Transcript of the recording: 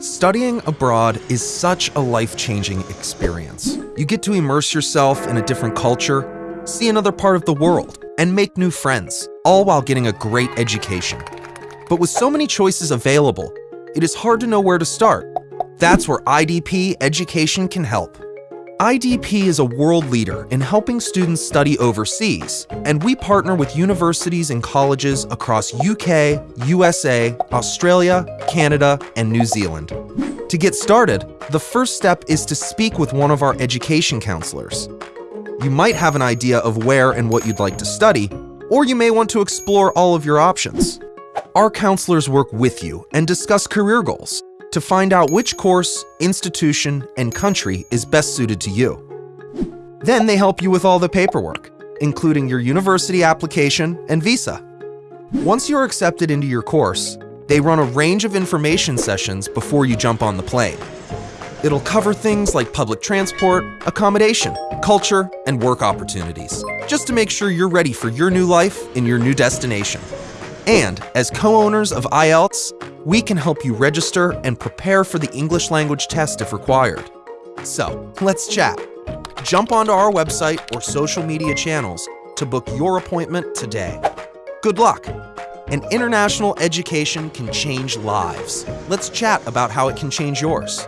Studying abroad is such a life changing experience. You get to immerse yourself in a different culture, see another part of the world, and make new friends, all while getting a great education. But with so many choices available, it is hard to know where to start. That's where IDP Education can help. IDP is a world leader in helping students study overseas, and we partner with universities and colleges across UK, USA, Australia, Canada, and New Zealand. To get started, the first step is to speak with one of our education counselors. You might have an idea of where and what you'd like to study, or you may want to explore all of your options. Our counselors work with you and discuss career goals, to find out which course, institution, and country is best suited to you. Then they help you with all the paperwork, including your university application and visa. Once you're accepted into your course, they run a range of information sessions before you jump on the plane. It'll cover things like public transport, accommodation, culture, and work opportunities, just to make sure you're ready for your new life in your new destination. And as co-owners of IELTS, we can help you register and prepare for the English language test if required. So, let's chat. Jump onto our website or social media channels to book your appointment today. Good luck! An international education can change lives. Let's chat about how it can change yours.